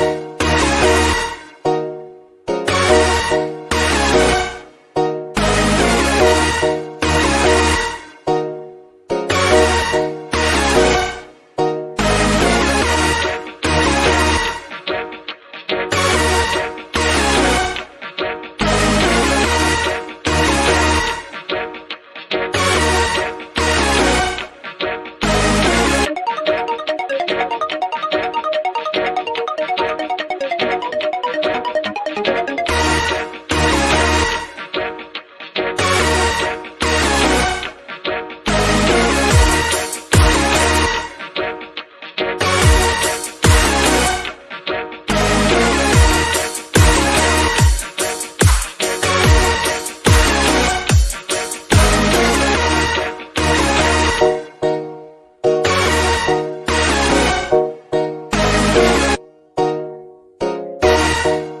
you Bye.